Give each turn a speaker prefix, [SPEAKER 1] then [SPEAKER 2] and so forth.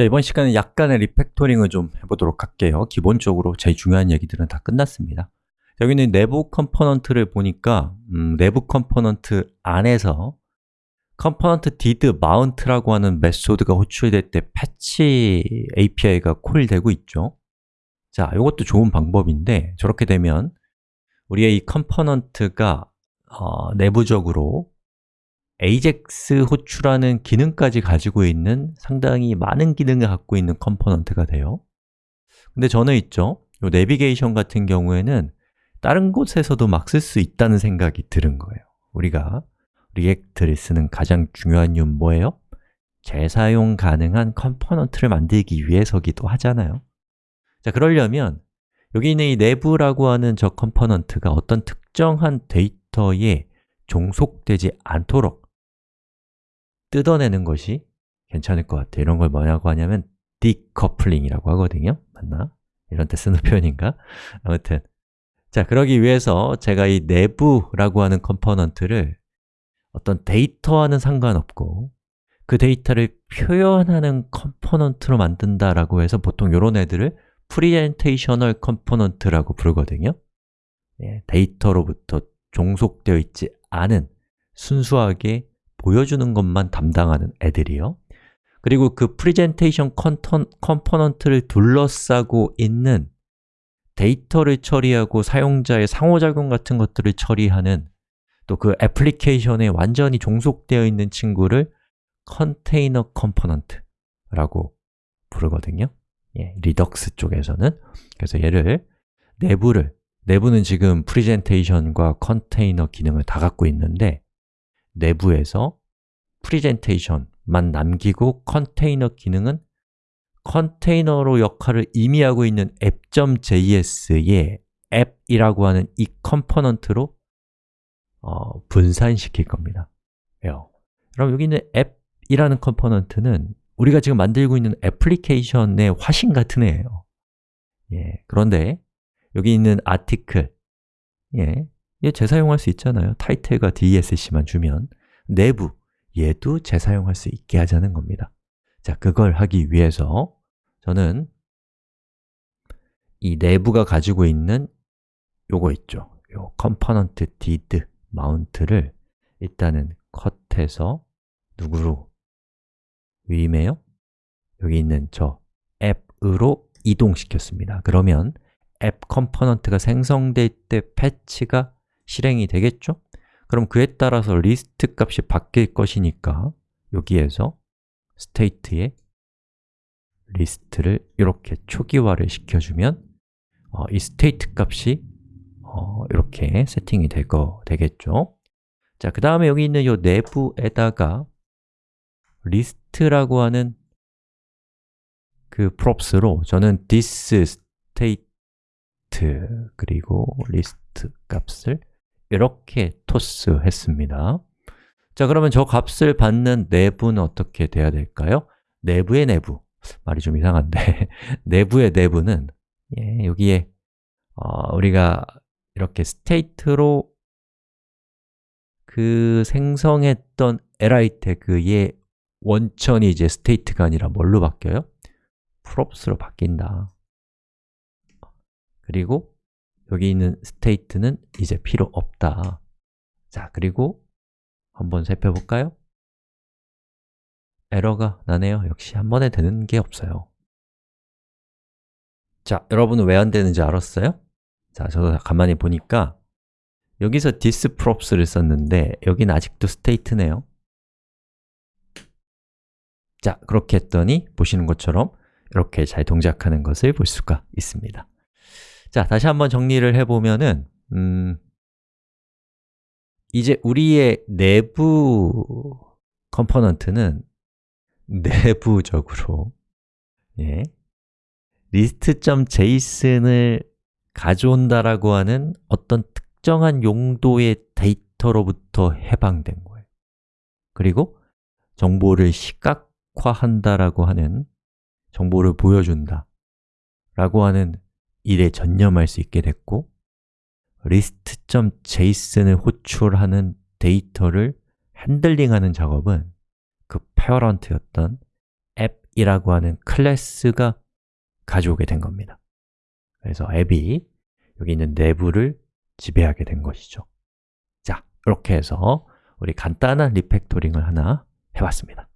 [SPEAKER 1] 자, 이번 시간은 약간의 refactoring을 좀 해보도록 할게요. 기본적으로 제일 중요한 얘기들은 다 끝났습니다. 여기는 nav component를 보니까 음, nav component 안에서 component did mount라고 하는 method가 호출될 때 패치 API가 콜되고 있죠. 자, 이것도 좋은 방법인데 저렇게 되면 우리의 이 component가 어, 내부적으로 AJAX 호출하는 기능까지 가지고 있는 상당히 많은 기능을 갖고 있는 component가 돼요. 근데 저는 있죠. 이 내비게이션 같은 경우에는 다른 곳에서도 막 쓸 수 있다는 생각이 드는 거예요. 우리가 React를 쓰는 가장 중요한 이유는 뭐예요? 재사용 가능한 component를 만들기 위해서기도 하잖아요. 자, 그러려면 여기 있는 이 nav라고 하는 저 component가 어떤 특정한 데이터에 종속되지 않도록 뜯어내는 것이 괜찮을 것 같아요 이런 걸 뭐냐고 하냐면 decoupling이라고 하거든요 맞나? 이런 때 쓰는 표현인가? 아무튼 자, 그러기 위해서 제가 이 nav라고 하는 component를 어떤 데이터와는 상관없고 그 데이터를 표현하는 component로 만든다라고 해서 보통 이런 애들을 presentational component라고 부르거든요 예, 데이터로부터 종속되어 있지 않은 순수하게 보여주는 것만 담당하는 애들이요. 그리고 그 presentation component를 둘러싸고 있는 데이터를 처리하고 사용자의 상호작용 같은 것들을 처리하는 또 그 애플리케이션에 완전히 종속되어 있는 친구를 container component라고 부르거든요. 예, Redux 쪽에서는. 그래서 얘를 내부를 내부는 지금 프리젠테이션과 컨테이너 기능을 다 갖고 있는데 내부에서 프리젠테이션만 남기고 컨테이너 기능은 컨테이너로 역할을 이미 하고 있는 app.js의 앱이라고 하는 이 component로 어, 분산시킬 겁니다. 왜요? 그럼 여기 있는 앱이라는 component는 우리가 지금 만들고 있는 애플리케이션의 화신 같은 애예요. 예, 그런데 여기 있는 아티클 예, 얘 재사용할 수 있잖아요. 타이틀과 DESC만 주면 내부, 얘도 재사용할 수 있게 하자는 겁니다. 자, 그걸 하기 위해서 저는 이 내부가 가지고 있는 요거 있죠. 요 component did mount를 일단은 컷해서 누구로 위임해요? 여기 있는 저 앱으로 이동시켰습니다. 그러면 앱 component가 생성될 때 fetch가 실행이 되겠죠? 그럼 그에 따라서 리스트 값이 바뀔 것이니까 여기에서 state에 리스트를 이렇게 초기화를 시켜주면 어, 이 state 값이 어, 이렇게 세팅이 되고, 되겠죠 자, 그 다음에 여기 있는 이 내부에다가 리스트라고 하는 그 props로 저는 this state 그리고 list 값을 이렇게 토스 했습니다 자, 그러면 저 값을 받는 내부는 어떻게 돼야 될까요? 내부의 내부 말이 좀 이상한데 내부의 내부는 예, 여기에 어, 우리가 이렇게 state로 그 생성했던 li 태그의 원천이 이제 state가 아니라 뭘로 바뀌어요? props로 바뀐다 그리고 여기 있는 state는 이제 필요 없다 자, 그리고 한번 살펴볼까요? 에러가 나네요. 역시 한 번에 되는 게 없어요 자, 여러분은 왜 안 되는지 알았어요? 자, 저도 가만히 보니까 여기서 this.props를 썼는데 여기는 아직도 state네요 자, 그렇게 했더니 보시는 것처럼 이렇게 잘 동작하는 것을 볼 수가 있습니다 자, 다시 한번 정리를 해보면은 음, 이제 우리의 내부 component는 내부적으로 예, list.json을 가져온다라고 하는 어떤 특정한 용도의 데이터로부터 해방된 거예요. 그리고 정보를 시각화한다라고 하는 정보를 보여준다 라고 하는 일에 전념할 수 있게 됐고 list.json을 호출하는 데이터를 핸들링하는 작업은 그앱 앱이라고 하는 클래스가 가져오게 된 겁니다. 그래서 앱이 여기 있는 내부를 지배하게 된 것이죠. 자, 이렇게 해서 우리 간단한 리팩토링을 하나 해봤습니다